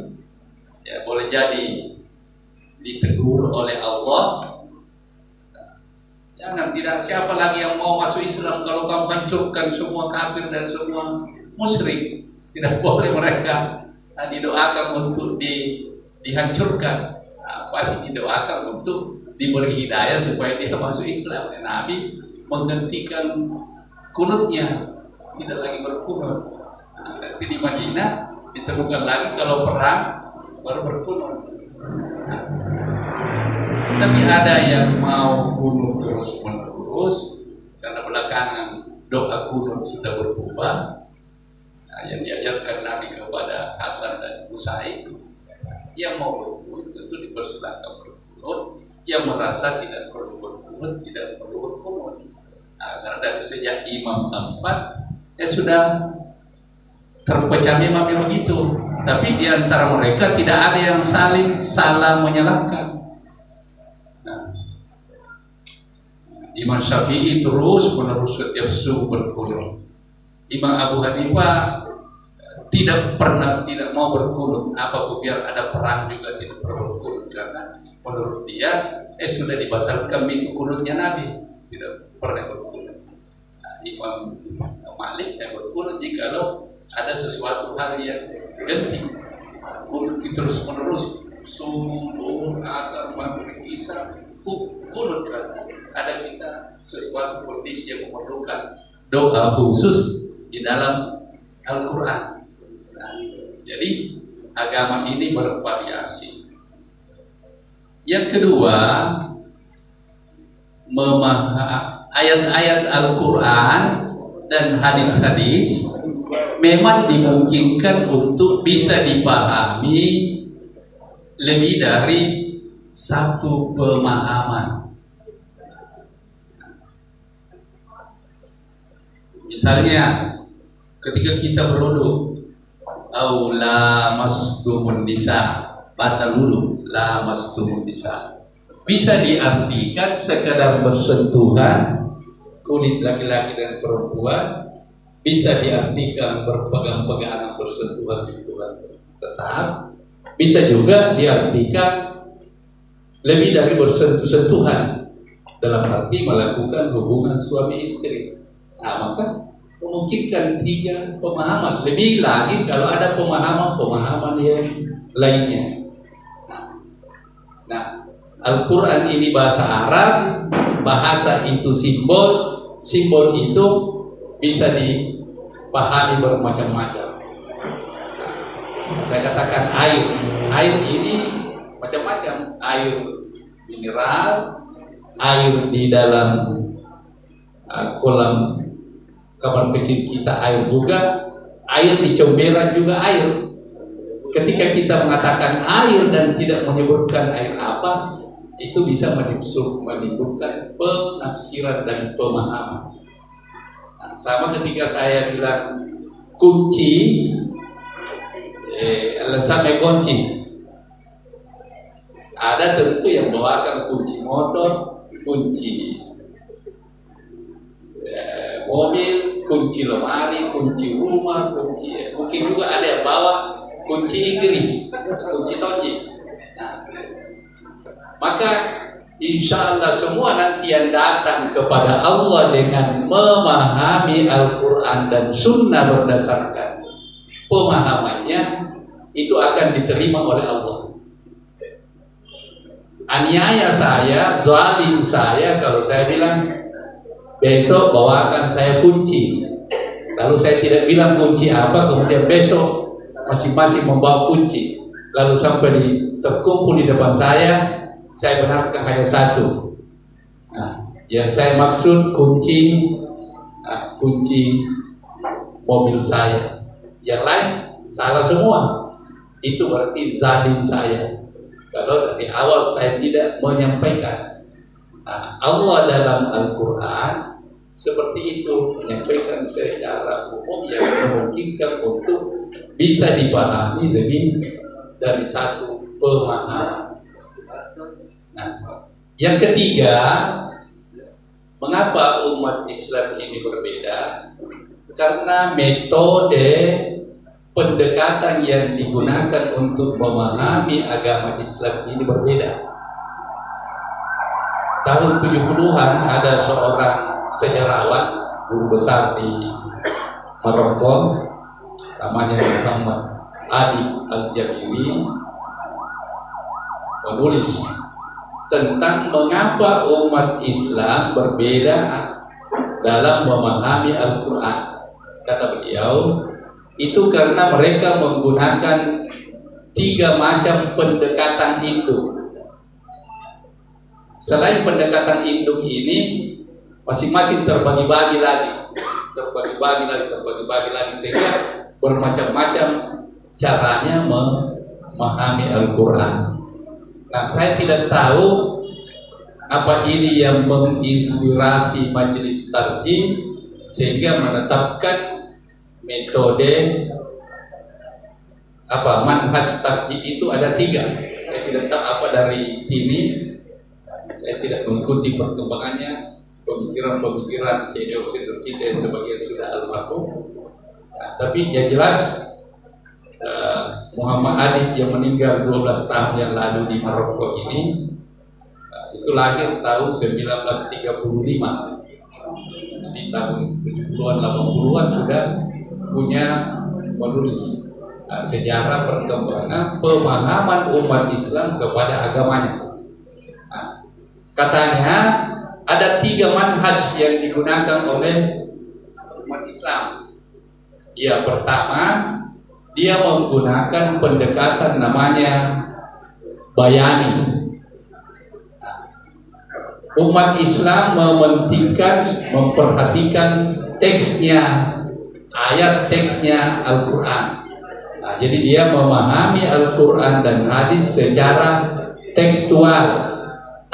ya boleh jadi ditegur oleh Allah Jangan tidak siapa lagi yang mau masuk Islam kalau kamu hancurkan semua kafir dan semua musyrik. Tidak boleh mereka nah, didoakan untuk di, dihancurkan. Apa didoakan untuk diberi hidayah supaya dia masuk Islam. Nabi menghentikan kunutnya, tidak lagi berkunut. Di Madinah ditemukan lagi kalau perang baru berkunut. Nah, tapi ada yang mau kunut terus menerus karena belakangan doa kunut sudah berubah. Nah, yang diajarkan Nabi kepada Hasan dan Musaid yang mau berkunut tentu dipersilakan berkunut yang merasa tidak perlu berkunut tidak perlu berkunut nah, karena dari sejak imam empat ya sudah terpecah memang begitu tapi di antara mereka tidak ada yang saling salah menyalahkan. Imam Syafi'i terus menerus setiap subuh berkunut. Imam Abu Hanifah tidak pernah tidak mau berkunut apa biar ada perang juga tidak perlu berkunut karena menurut dia eh sudah dibatalkan itu kunutnya Nabi. Tidak pernah berkunut. Nah, Imam Malik yang berkunut jika lo ada sesuatu hal yang genting kunut terus menerus subuh asar maghrib isya kunut ada kita sesuatu kondisi yang memerlukan doa khusus di dalam Al-Quran. Nah, jadi agama ini bervariasi. Yang kedua, ayat-ayat Al-Quran dan hadis-hadis memang dimungkinkan untuk bisa dipahami lebih dari satu pemahaman. Misalnya ketika kita berwudu, aula mastumun nisa, batal wudu, la mastumun nisa. Bisa diartikan sekadar bersentuhan kulit laki-laki dan perempuan, bisa diartikan berpegang-pegangan bersentuhan-sentuhan tetap, bisa juga diartikan lebih dari bersentuh-sentuhan dalam arti melakukan hubungan suami istri Nah, maka memungkinkan tiga pemahaman. Lebih lagi kalau ada pemahaman-pemahaman yang lainnya. Nah, Al-Quran ini bahasa Arab, bahasa itu simbol, simbol itu bisa dipahami bermacam-macam. Nah, saya katakan air, air ini macam-macam, air mineral, air di dalam uh, kolam kamar kecil kita air juga, air di comberan juga air. Ketika kita mengatakan air dan tidak menyebutkan air apa, itu bisa menimbulkan penafsiran dan pemahaman. Sama ketika saya bilang kunci, eh, sampai kunci, ada tentu yang bawakan kunci motor, kunci mobil, kunci lemari, kunci rumah, kunci mungkin juga ada yang bawa kunci Inggris, kunci tonji. Nah, maka insya Allah semua nanti yang datang kepada Allah dengan memahami Al-Quran dan Sunnah berdasarkan pemahamannya itu akan diterima oleh Allah. Aniaya saya, zalim saya, kalau saya bilang besok bawakan saya kunci lalu saya tidak bilang kunci apa kemudian besok masing-masing membawa kunci lalu sampai di, terkumpul di depan saya, saya benarkan hanya satu. Nah, yang saya maksud kunci nah, kunci mobil saya. Yang lain salah semua. Itu berarti zalim saya. Kalau dari awal saya tidak menyampaikan. Nah, Allah dalam Al-Quran seperti itu menyampaikan secara umum yang memungkinkan untuk bisa dipahami lebih dari satu pemahaman. Nah, yang ketiga, mengapa umat Islam ini berbeda? Karena metode pendekatan yang digunakan untuk memahami agama Islam ini berbeda. Tahun 70-an ada seorang sejarawan guru besar di Maroko namanya Muhammad Adi Al-Jabiri menulis tentang mengapa umat Islam berbeda dalam memahami Al-Quran. Kata beliau, itu karena mereka menggunakan tiga macam pendekatan induk. Selain pendekatan induk ini, masing-masing terbagi-bagi lagi terbagi-bagi lagi terbagi-bagi lagi sehingga bermacam-macam caranya memahami Al-Quran nah saya tidak tahu apa ini yang menginspirasi majelis tarjih sehingga menetapkan metode apa manhaj tarjih itu ada tiga saya tidak tahu apa dari sini saya tidak mengikuti perkembangannya pemikiran-pemikiran senior-senior kita yang sebagian sudah almarhum. Nah, tapi yang jelas uh, Muhammad Adib yang meninggal 12 tahun yang lalu di Maroko ini uh, itu lahir tahun 1935. Di tahun 70-an 80-an sudah punya menulis uh, sejarah perkembangan pemahaman umat Islam kepada agamanya. Nah, katanya ada tiga manhaj yang digunakan oleh umat Islam. Ya, pertama, dia menggunakan pendekatan namanya bayani. Umat Islam mementingkan, memperhatikan teksnya, ayat teksnya Al-Quran. Nah, jadi dia memahami Al-Quran dan hadis secara tekstual.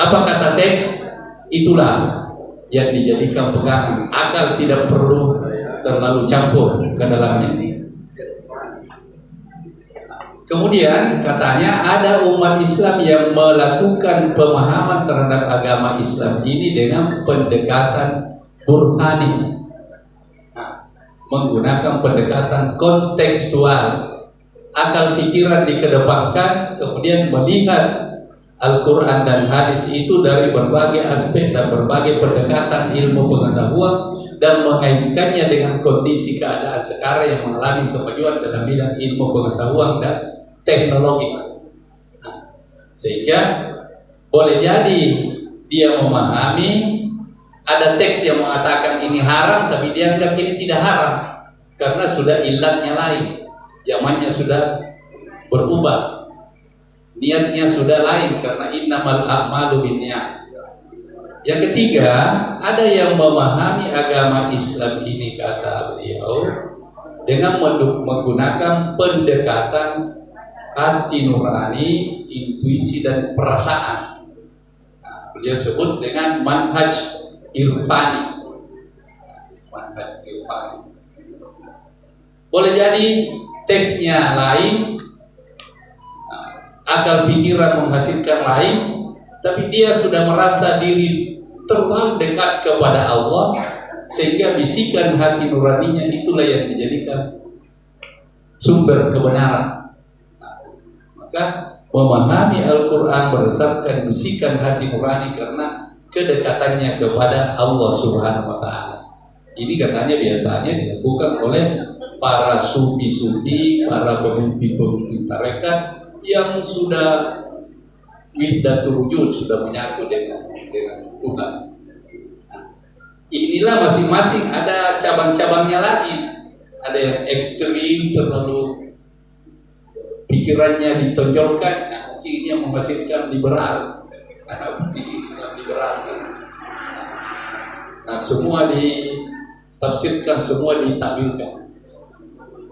Apa kata teks? itulah yang dijadikan pegangan akal tidak perlu terlalu campur ke dalamnya kemudian katanya ada umat Islam yang melakukan pemahaman terhadap agama Islam ini dengan pendekatan burhani nah, menggunakan pendekatan kontekstual akal pikiran dikedepankan kemudian melihat Al-Quran dan hadis itu dari berbagai aspek dan berbagai pendekatan ilmu pengetahuan dan mengaitkannya dengan kondisi keadaan sekarang yang mengalami kemajuan dalam bidang ilmu pengetahuan dan teknologi. Nah, sehingga boleh jadi dia memahami ada teks yang mengatakan ini haram tapi dia anggap ini tidak haram karena sudah ilatnya lain zamannya sudah berubah niatnya sudah lain karena innamal a'malu binniyat. Yang ketiga, ada yang memahami agama Islam ini kata beliau dengan menggunakan pendekatan hati nurani, intuisi dan perasaan. Nah, beliau sebut dengan manhaj irfani. Manhaj irfani. Boleh jadi teksnya lain, akal pikiran menghasilkan lain tapi dia sudah merasa diri terlalu dekat kepada Allah sehingga bisikan hati nuraninya itulah yang dijadikan sumber kebenaran maka memahami Al-Quran berdasarkan bisikan hati nurani karena kedekatannya kepada Allah Subhanahu wa taala. Ini katanya biasanya dilakukan oleh para sufi-sufi, para pemimpin-pemimpin tarekat yang sudah wihdatul wujud sudah menyatu dengan dengan Tuhan. Nah, inilah masing-masing ada cabang-cabangnya lagi. Ada yang ekstrim terlalu pikirannya ditonjolkan, nah, ini yang menghasilkan liberal, nah, Islam liberal. Nah, semua ditafsirkan, semua ditakwilkan.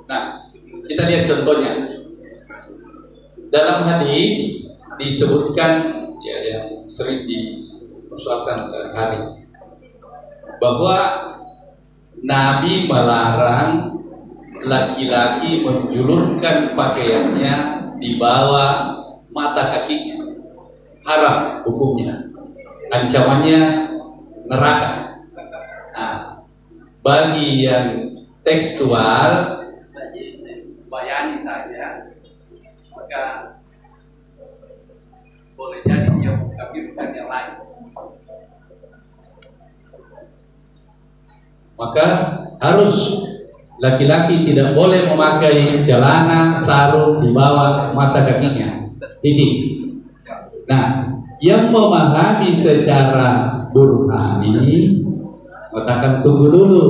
Nah, kita lihat contohnya. Dalam hadis disebutkan ya yang sering dipersoalkan sehari-hari bahwa Nabi melarang laki-laki menjulurkan pakaiannya di bawah mata kakinya. Haram hukumnya. Ancamannya neraka. Nah, bagi yang tekstual bayani saja maka boleh jadi dia mengkafirkan yang lain maka harus laki-laki tidak boleh memakai celana sarung di bawah mata kakinya. Ini. Nah, yang memahami secara burhani katakan tunggu dulu.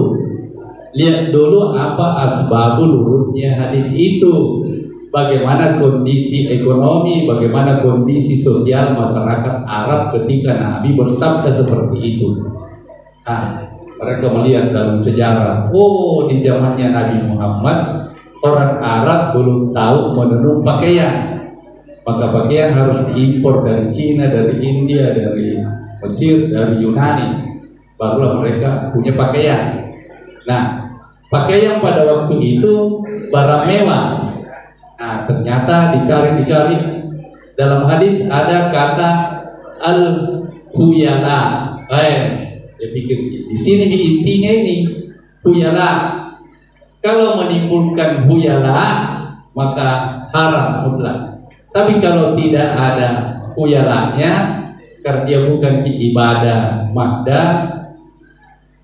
Lihat dulu apa asbabul urutnya hadis itu. Bagaimana kondisi ekonomi, bagaimana kondisi sosial masyarakat Arab ketika Nabi bersabda seperti itu. Nah, mereka melihat dalam sejarah, oh di zamannya Nabi Muhammad orang Arab belum tahu menenun pakaian. Maka pakaian harus diimpor dari Cina, dari India, dari Mesir, dari Yunani. Barulah mereka punya pakaian. Nah, pakaian pada waktu itu barang mewah. Nah, ternyata dicari-dicari dalam hadis ada kata al-huyala. Eh, dia pikir di sini di intinya ini huyala. Kalau menimbulkan huyala maka haram mutlak. Tapi kalau tidak ada huyalanya karena dia bukan ibadah makda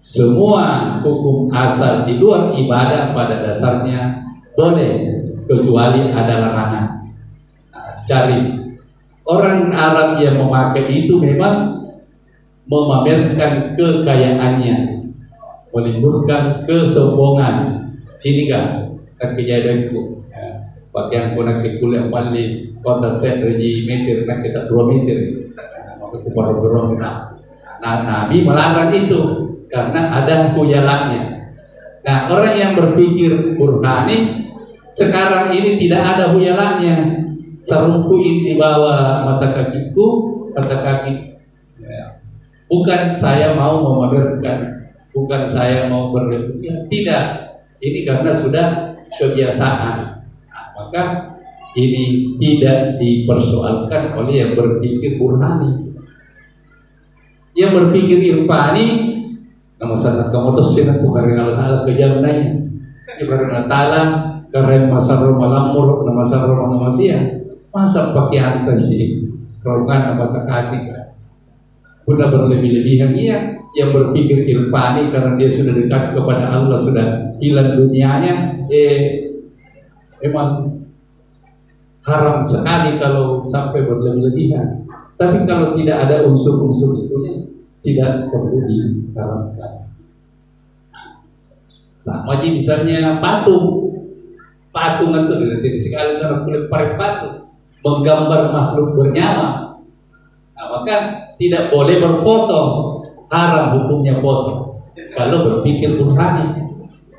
semua hukum asal di luar ibadah pada dasarnya boleh kecuali ada larangan. Nah, cari orang Arab yang memakai itu memang memamerkan kekayaannya, menimbulkan kesombongan. Sini kan, kejadianku. Ya, pakaian pun nak kuliah mali kota set reji meter nak kita dua meter. Maka aku baru dorong nah. Nah, Nabi melarang itu karena ada kuyalannya. Nah, orang yang berpikir burhani sekarang ini tidak ada huyalannya. Sarungku ini di bawah mata kakiku, mata kaki Bukan saya mau memamerkan, bukan saya mau berlebihan, tidak. Ini karena sudah kebiasaan. Nah, maka ini tidak dipersoalkan oleh yang berpikir burhani. Yang berpikir irfani, nama sana kamu tuh Allah kejam nanya. Karena Taala karena masa malamur, nama masa nama masia, masa pakaian tadi, rongan apa kaki sudah berlebih-lebihan. Iya yang berpikir irfani karena dia sudah dekat kepada Allah sudah hilang dunianya. Eh memang haram sekali kalau sampai berlebih-lebihan. Tapi kalau tidak ada unsur-unsur itu tidak perlu diharamkan sama aja misalnya patung patung itu dari sekali karena kulit parit patung menggambar makhluk bernyawa. Nah maka tidak boleh berfoto haram hukumnya foto kalau berpikir burhani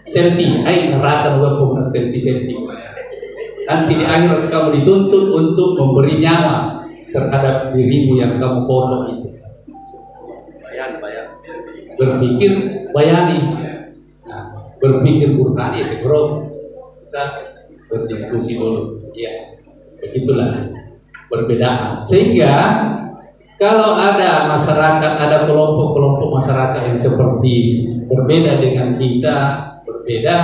selfie hai rata hukumnya selfie selfie. Nanti di akhir kamu dituntut untuk memberi nyawa terhadap dirimu yang kamu foto itu. Berpikir bayani. Nah, berpikir burhani ya bro kita berdiskusi dulu ya begitulah perbedaan sehingga kalau ada masyarakat, ada kelompok-kelompok masyarakat yang seperti berbeda dengan kita, berbeda,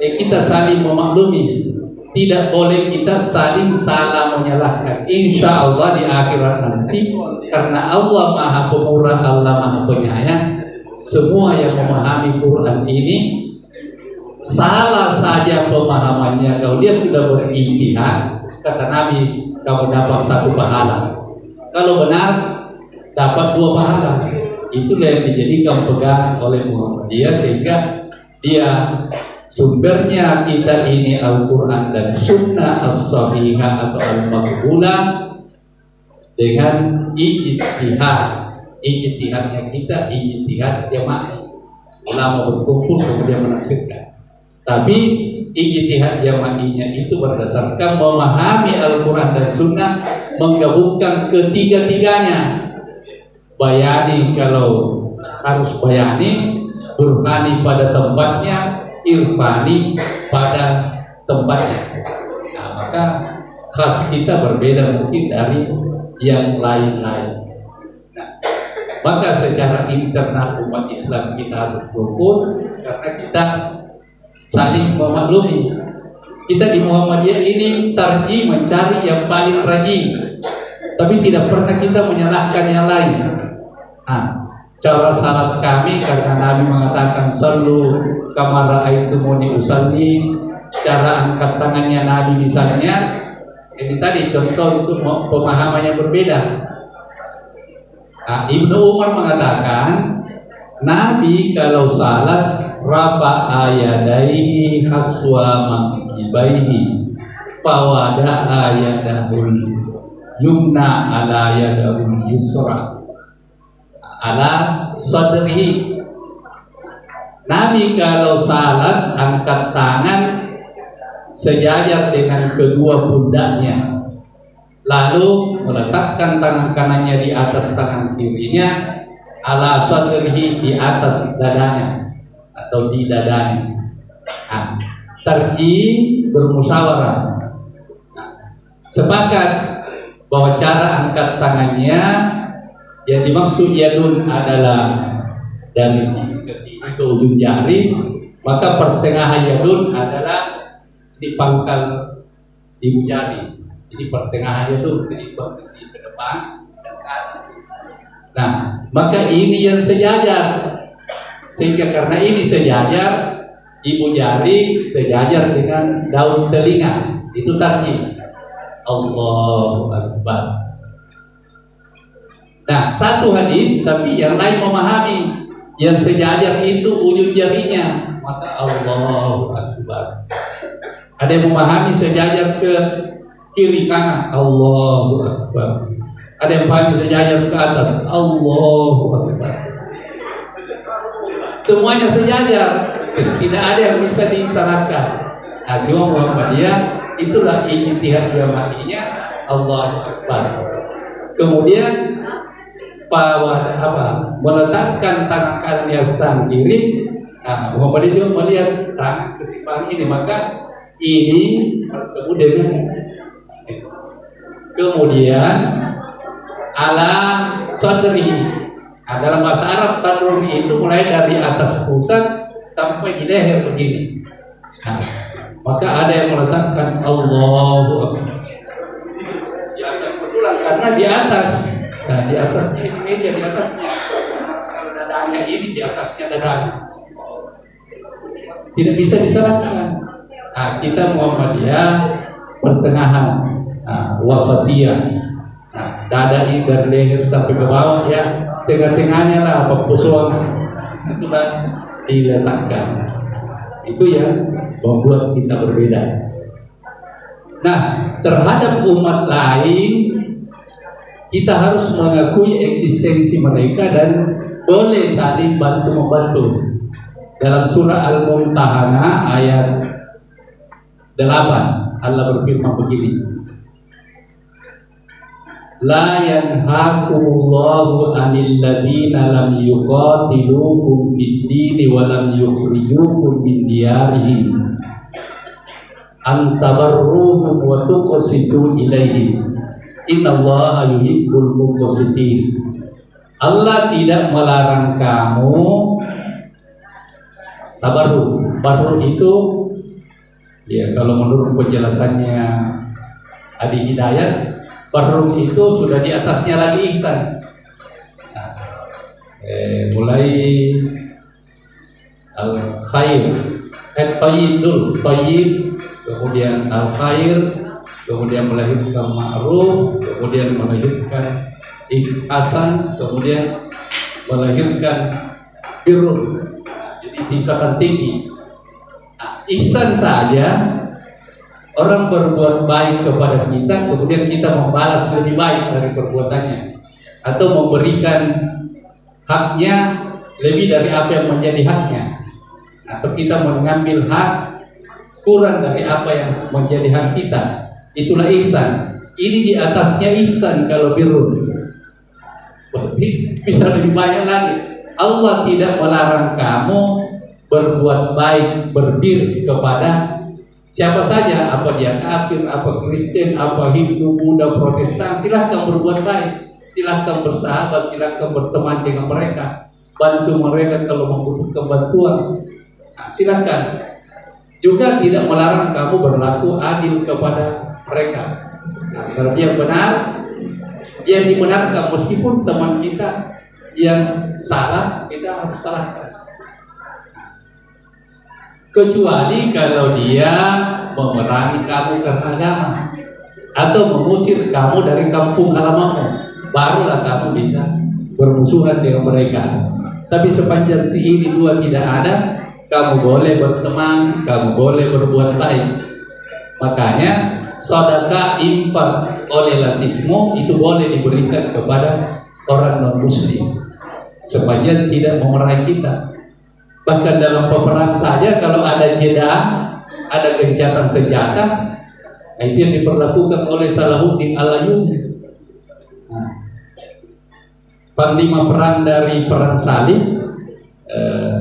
eh kita saling memaklumi. Tidak boleh kita saling salah menyalahkan. Insya Allah di akhirat nanti, karena Allah Maha Pemurah, Allah Maha Penyayang, semua yang memahami Quran ini salah saja pemahamannya. Kalau dia sudah berintihad, kata Nabi, kamu dapat satu pahala kalau benar dapat dua pahala. Itulah yang dijadikan pegang oleh Muhammadiyah sehingga dia sumbernya kita ini Al-Quran dan Sunnah As-Sahihah atau Al-Maqbulah dengan ijtihad ijtihadnya kita ijtihad jamaah ulama berkumpul kemudian menafsirkan tapi ijtihad jamaahnya itu berdasarkan memahami Al-Quran dan Sunnah menggabungkan ketiga-tiganya bayani kalau harus bayani burhani pada tempatnya irfani pada tempatnya. Nah, maka khas kita berbeda mungkin dari yang lain-lain. Nah, maka secara internal umat Islam kita harus karena kita saling memaklumi. Kita di Muhammadiyah ini tarji mencari yang paling rajin, tapi tidak pernah kita menyalahkan yang lain. Nah, cara salat kami karena Nabi mengatakan selalu kamara muni usalli cara angkat tangannya Nabi misalnya ini tadi contoh itu pemahamannya berbeda nah, Ibnu Umar mengatakan Nabi kalau salat rafa ayadaihi haswa mangkibaihi fawada ayadahul yumna ala yadahul yusra. Ala sadrihi Nabi kalau salat angkat tangan sejajar dengan kedua pundaknya. Lalu meletakkan tangan kanannya di atas tangan kirinya ala sadrihi di atas dadanya atau di dadanya nah, terji bermusyawarah nah, sepakat bahwa cara angkat tangannya yang dimaksud yadun adalah dari sini ke sini ke ujung jari, maka pertengahan yadun adalah di pangkal ibu jari. Jadi pertengahan yadun selipat ke sini ke depan. Nah, maka ini yang sejajar. Sehingga karena ini sejajar, ibu jari sejajar dengan daun telinga. Itu tadi. Allahu Akbar. Nah, satu hadis tapi yang lain memahami yang sejajar itu ujung jarinya, maka Allahu Akbar. Ada yang memahami sejajar ke kiri kanan, Allahu Akbar. Ada yang memahami sejajar ke atas, Allahu Akbar. Semuanya sejajar, tidak ada yang bisa disalahkan. Nah, cuma Muhammadiyah itulah ijtihad jamaahnya Allahu Akbar. Kemudian pada apa? Meletakkan tangan di atas kiri. Nah Muhammad juga melihat tangan kesimpangan ini. Maka ini bertemu dengan kemudian ala sadri nah, dalam bahasa Arab sadri itu mulai dari atas pusat sampai di leher begini nah, maka ada yang meletakkan Allahu Akbar di atas karena di atas Nah, di atasnya ini meja di atasnya. Kalau dadanya ini di atasnya dadanya. Tidak bisa disalahkan. Nah, kita Muhammadiyah pertengahan, nah, wasatiyah. Nah, dada ini dari leher sampai ke bawah ya, tengah-tengahnya lah pepusuan sudah diletakkan. Itu yang membuat kita berbeda. Nah, terhadap umat lain kita harus mengakui eksistensi mereka dan boleh saling bantu membantu. Dalam surah Al-Mumtahanah ayat 8 Allah berfirman begini. La yanhakumullahu 'anil ladina lam yuqatilukum fid-din wa lam yukhrijukum min diyarihim an tabarruhum wa tuqsitu ilaihim Innallaha yuhibbul muqsitin. Allah tidak melarang kamu tabarruk. Tabarruk itu ya kalau menurut penjelasannya Adi Hidayat, tabarruk itu sudah di atasnya lagi ihsan. Nah, eh, mulai al khair, eh tayyib, kemudian al khair, kemudian melahirkan ma'ruf, kemudian melahirkan ihsan, kemudian melahirkan birrun. Jadi tingkatan tinggi. Nah, ihsan saja orang berbuat baik kepada kita kemudian kita membalas lebih baik dari perbuatannya. Atau memberikan haknya lebih dari apa yang menjadi haknya. Atau kita mengambil hak kurang dari apa yang menjadi hak kita. Itulah ihsan. Ini di atasnya ihsan kalau birrun bisa lebih banyak lagi. Allah tidak melarang kamu berbuat baik berbir kepada siapa saja apa dia kafir apa Kristen apa Hindu Buddha Protestan silahkan berbuat baik. Silahkan bersahabat silahkan berteman dengan mereka. Bantu mereka kalau membutuhkan bantuan. Nah, silahkan. Juga tidak melarang kamu berlaku adil kepada mereka. Nah, kalau dia benar dia dibenarkan meskipun teman kita yang salah kita harus salahkan kecuali kalau dia memerangi kamu agama atau mengusir kamu dari kampung halamanmu barulah kamu bisa bermusuhan dengan mereka. Tapi sepanjang ini dua tidak ada kamu boleh berteman kamu boleh berbuat baik. Makanya sodaka infak oleh lasismu itu boleh diberikan kepada orang non muslim sepanjang tidak memerangi kita Bahkan dalam peperangan saja kalau ada jeda, ada gencatan senjata, nah itu yang diperlakukan oleh Salahuddin Al-Ayyubi. Nah, panglima perang dari perang salib eh,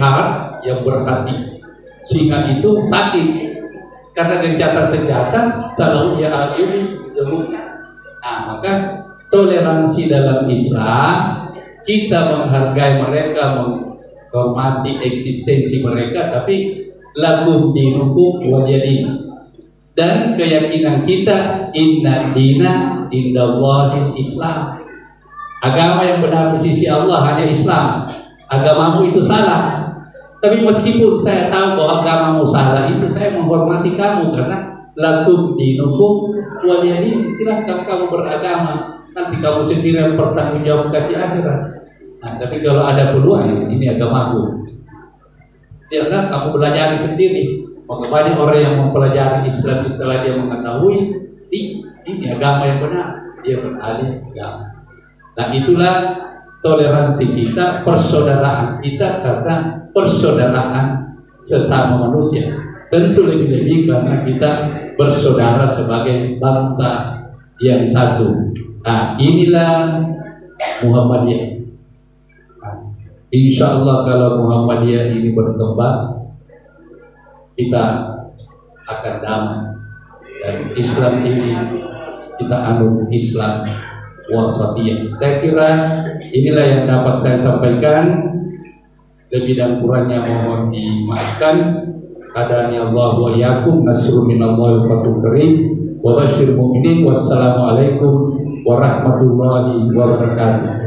Har yang berhati singa itu sakit karena gencatan senjata Salahuddin Al-Ayyubi Nah, maka toleransi dalam Islam kita menghargai mereka, menghormati eksistensi mereka, tapi lagu dinukum wajadi. Dan keyakinan kita inna dina indallahi Islam. Agama yang benar di sisi Allah hanya Islam. Agamamu itu salah. Tapi meskipun saya tahu bahwa agamamu salah itu saya menghormati kamu karena lakum dinukum waliyadi silahkan kamu beragama nanti kamu sendiri yang bertanggung jawab di akhirat. Nah, tapi kalau ada peluang, ini agama aku. Biarlah kamu belajar sendiri. Banyak orang yang mempelajari Islam setelah dia mengetahui ini agama yang benar, dia beralih agama. Nah itulah toleransi kita, persaudaraan kita karena persaudaraan sesama manusia. Tentu lebih-lebih karena kita bersaudara sebagai bangsa yang satu. Nah, inilah Muhammadiyah. Insya Allah kalau Muhammadiyah ini berkembang, kita akan damai. Dan Islam ini kita anut Islam wasatiyah. Saya kira inilah yang dapat saya sampaikan. Lebih dan kurangnya mohon dimaafkan. Adani Allah wa yakum nasru minallahi wa karim wa basyir mu'minin wassalamualaikum warahmatullahi wabarakatuh.